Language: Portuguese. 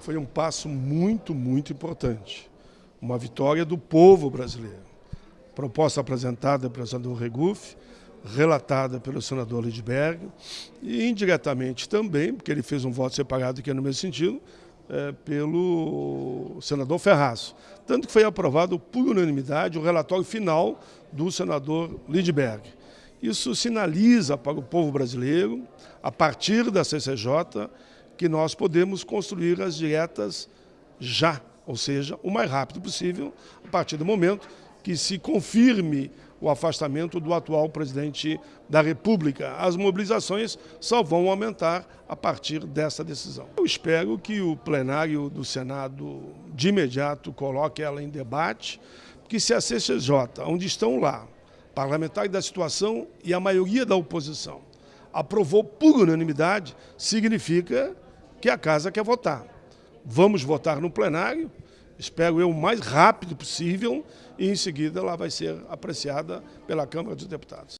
Foi um passo muito, muito importante. Uma vitória do povo brasileiro. Proposta apresentada pelo senador Regufe, relatada pelo senador Lidberg e indiretamente também, porque ele fez um voto separado que é no mesmo sentido, é, pelo senador Ferraz. Tanto que foi aprovado por unanimidade o relatório final do senador Lidberg. Isso sinaliza para o povo brasileiro, a partir da CCJ, que nós podemos construir as dietas já, ou seja, o mais rápido possível, a partir do momento que se confirme o afastamento do atual presidente da República. As mobilizações só vão aumentar a partir dessa decisão. Eu espero que o plenário do Senado de imediato coloque ela em debate, porque se a CCJ, onde estão lá, parlamentares da situação e a maioria da oposição, aprovou por unanimidade, significa que a casa quer votar. Vamos votar no plenário, espero eu, o mais rápido possível, e em seguida ela vai ser apreciada pela Câmara dos Deputados.